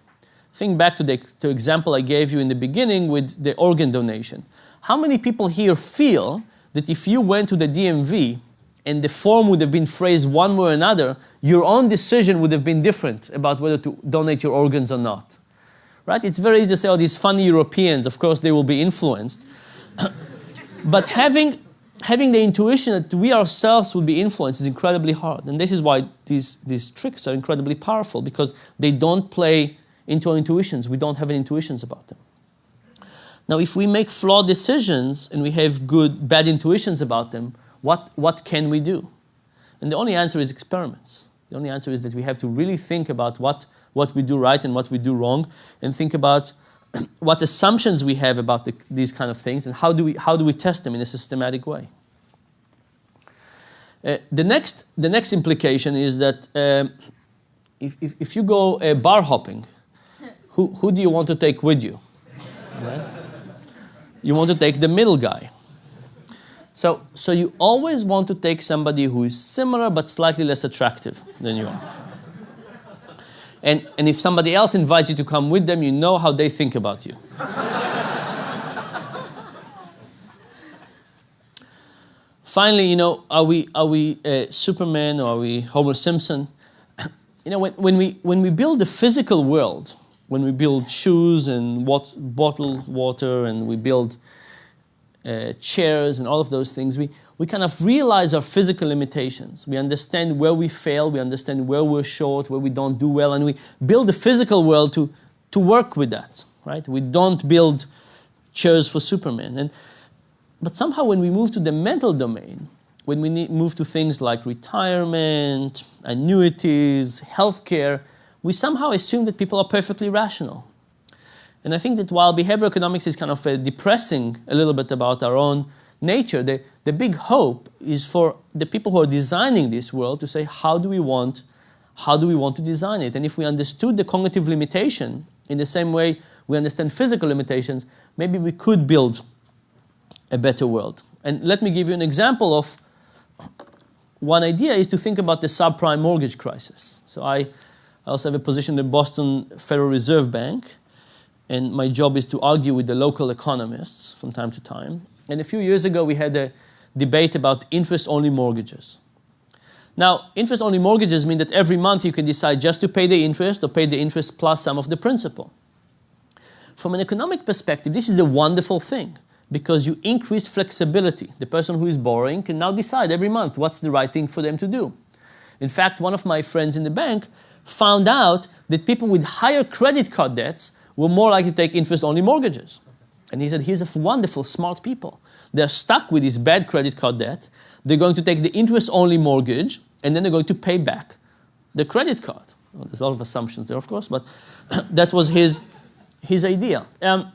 Think back to the to example I gave you in the beginning with the organ donation. How many people here feel that if you went to the DMV and the form would have been phrased one way or another, your own decision would have been different about whether to donate your organs or not? Right? It's very easy to say, oh, these funny Europeans, of course they will be influenced. but having having the intuition that we ourselves will be influenced is incredibly hard. And this is why these, these tricks are incredibly powerful because they don't play into our intuitions. We don't have any intuitions about them. Now, if we make flawed decisions and we have good, bad intuitions about them, what, what can we do? And the only answer is experiments. The only answer is that we have to really think about what, what we do right and what we do wrong and think about what assumptions we have about the, these kind of things and how do we, how do we test them in a systematic way. Uh, the, next, the next implication is that um, if, if, if, you go uh, bar hopping, who, who do you want to take with you? Right? You want to take the middle guy. So, so you always want to take somebody who is similar but slightly less attractive than you are. And, and if somebody else invites you to come with them, you know how they think about you. Finally, you know, are we, are we uh, Superman or are we Homer Simpson? you know, when, when, we, when we build the physical world, when we build shoes and wat bottle water and we build uh, chairs and all of those things, we, we kind of realize our physical limitations. We understand where we fail, we understand where we're short, where we don't do well, and we build the physical world to, to work with that, right? We don't build chairs for Superman. And, but somehow when we move to the mental domain, when we need, move to things like retirement, annuities, healthcare, we somehow assume that people are perfectly rational. And I think that while behavioral economics is kind of uh, depressing a little bit about our own nature, the, the big hope is for the people who are designing this world to say, how do we want, how do we want to design it? And if we understood the cognitive limitation in the same way we understand physical limitations, maybe we could build a better world. And let me give you an example of one idea is to think about the subprime mortgage crisis. So I, I also have a position in the Boston Federal Reserve Bank, and my job is to argue with the local economists from time to time. And a few years ago, we had a debate about interest-only mortgages. Now, interest-only mortgages mean that every month you can decide just to pay the interest or pay the interest plus some of the principal. From an economic perspective, this is a wonderful thing because you increase flexibility. The person who is borrowing can now decide every month what's the right thing for them to do. In fact, one of my friends in the bank found out that people with higher credit card debts were more likely to take interest-only mortgages. And he said, here's a wonderful, smart people. They're stuck with this bad credit card debt. They're going to take the interest-only mortgage, and then they're going to pay back the credit card. Well, there's a lot of assumptions there, of course, but that was his, his idea. Um,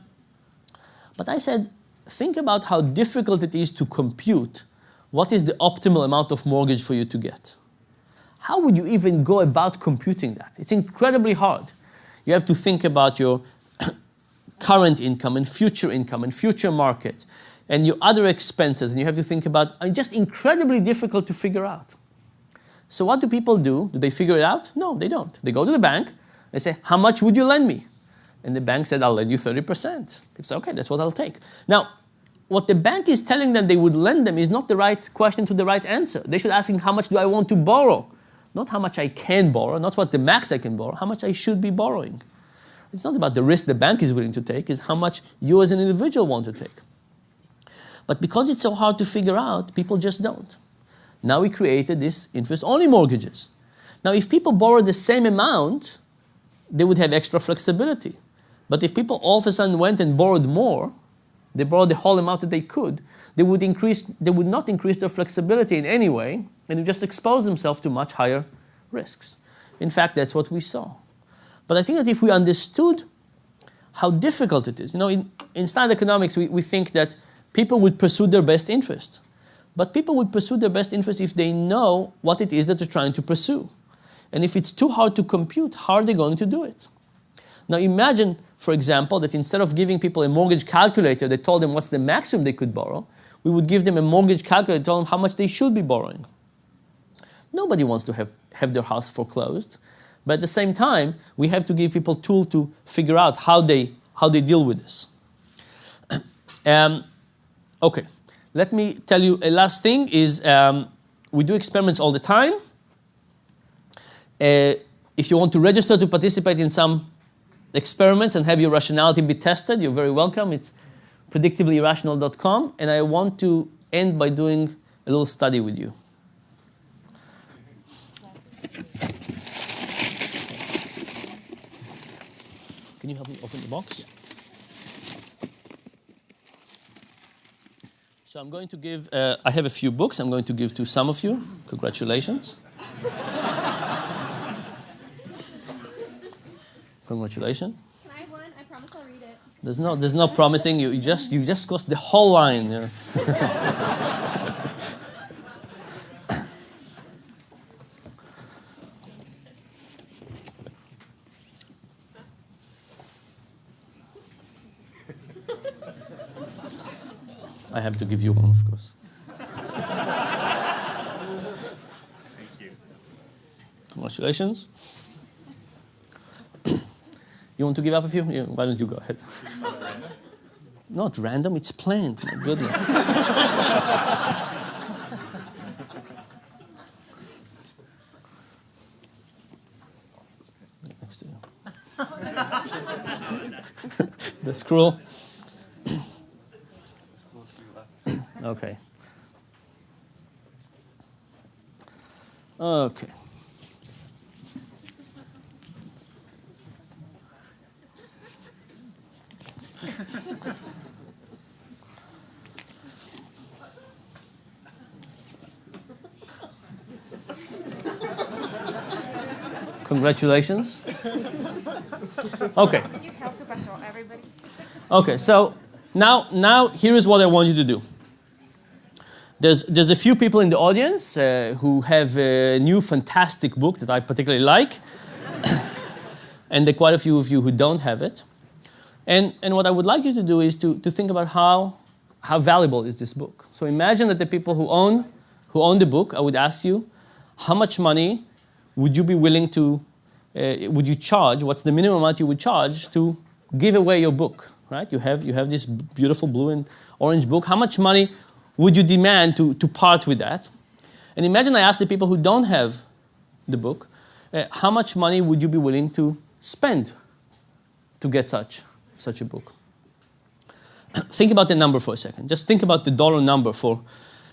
but I said, think about how difficult it is to compute what is the optimal amount of mortgage for you to get. How would you even go about computing that? It's incredibly hard. You have to think about your current income and future income and future market and your other expenses and you have to think about are just incredibly difficult to figure out. So what do people do? Do they figure it out? No, they don't. They go to the bank, they say, how much would you lend me? And the bank said, I'll lend you 30%. It's okay, that's what I'll take. Now, what the bank is telling them they would lend them is not the right question to the right answer. They should ask him, how much do I want to borrow? Not how much I can borrow, not what the max I can borrow, how much I should be borrowing. It's not about the risk the bank is willing to take, it's how much you as an individual want to take. But because it's so hard to figure out, people just don't. Now we created this interest-only mortgages. Now if people borrow the same amount, they would have extra flexibility. But if people all of a sudden went and borrowed more, they borrowed the whole amount that they could, they would increase, they would not increase their flexibility in any way, and just expose themselves to much higher risks. In fact, that's what we saw. But I think that if we understood how difficult it is, you know, in, in standard economics, we, we think that people would pursue their best interest. But people would pursue their best interest if they know what it is that they're trying to pursue. And if it's too hard to compute, how are they going to do it? Now imagine, for example, that instead of giving people a mortgage calculator that told them what's the maximum they could borrow, we would give them a mortgage calculator that told them how much they should be borrowing. Nobody wants to have, have their house foreclosed. But at the same time, we have to give people tool to figure out how they, how they deal with this. um, okay, let me tell you a last thing is um, we do experiments all the time. Uh, if you want to register to participate in some experiments and have your rationality be tested, you're very welcome. It's predictablyirrational.com. And I want to end by doing a little study with you. Can you help me open the box? So I'm going to give, uh, I have a few books I'm going to give to some of you. Congratulations. Congratulations. Can I have one? I promise I'll read it. There's no, there's no promising you. You just, you just crossed the whole line. You know. I have to give you one, of course. Thank you. Congratulations. you want to give up a few? Yeah, why don't you go ahead? Not random, it's planned. My goodness. Next to you. That's cruel. Okay. Okay. Congratulations. Okay. You help to control everybody. Okay, so now, now here is what I want you to do. There's, there's a few people in the audience uh, who have a new fantastic book that I particularly like, and there are quite a few of you who don't have it. And, and what I would like you to do is to, to think about how, how valuable is this book. So imagine that the people who own, who own the book, I would ask you, how much money would you be willing to, uh, would you charge, what's the minimum amount you would charge to give away your book, right? You have, you have this beautiful blue and orange book. How much money would you demand to, to part with that? And imagine I ask the people who don't have the book, uh, how much money would you be willing to spend to get such, such a book? think about the number for a second. Just think about the dollar number for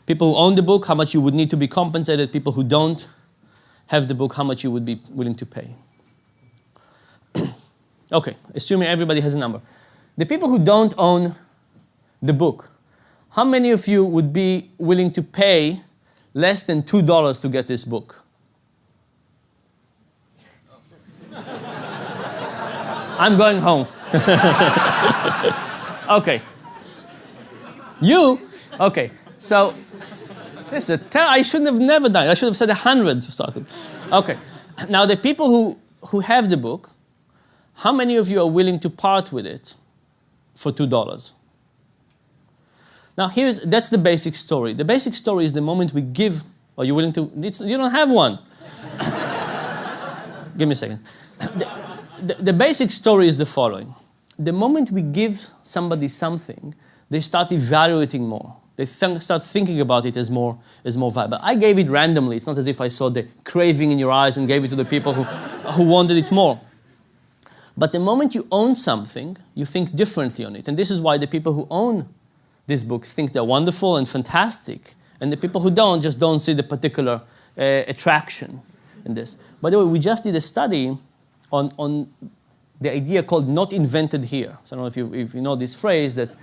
people who own the book, how much you would need to be compensated, people who don't have the book, how much you would be willing to pay. okay, assuming everybody has a number. The people who don't own the book, how many of you would be willing to pay less than $2 to get this book? I'm going home. okay. You? Okay. So, this is a I shouldn't have never done it. I should have said 100 to start with. Okay. Now, the people who, who have the book, how many of you are willing to part with it for $2? Now, here's, that's the basic story. The basic story is the moment we give, are you willing to, you don't have one. give me a second. The, the, the basic story is the following. The moment we give somebody something, they start evaluating more. They th start thinking about it as more, as more valuable. I gave it randomly. It's not as if I saw the craving in your eyes and gave it to the people who, who wanted it more. But the moment you own something, you think differently on it. And this is why the people who own these books think they're wonderful and fantastic. And the people who don't just don't see the particular uh, attraction in this. By the way, we just did a study on, on the idea called not invented here. So I don't know if you, if you know this phrase that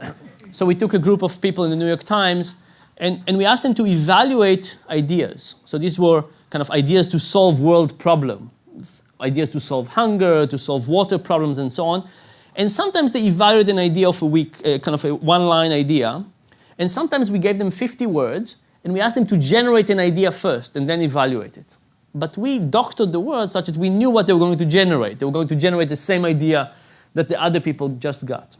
So we took a group of people in the New York Times and, and we asked them to evaluate ideas. So these were kind of ideas to solve world problem, ideas to solve hunger, to solve water problems and so on. And sometimes they evaluated an idea of a week, uh, kind of a one-line idea. And sometimes we gave them 50 words and we asked them to generate an idea first and then evaluate it. But we doctored the words such that we knew what they were going to generate. They were going to generate the same idea that the other people just got.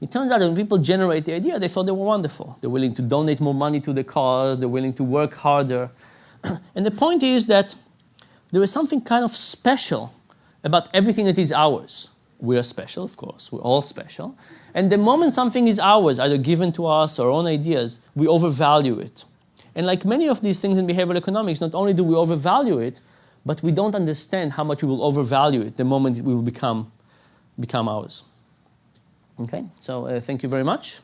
It turns out that when people generate the idea, they thought they were wonderful. They're willing to donate more money to the cause, they're willing to work harder. and the point is that there is something kind of special about everything that is ours. We are special, of course, we're all special. And the moment something is ours, either given to us or our own ideas, we overvalue it. And like many of these things in behavioral economics, not only do we overvalue it, but we don't understand how much we will overvalue it the moment it will become, become ours. Okay, so uh, thank you very much.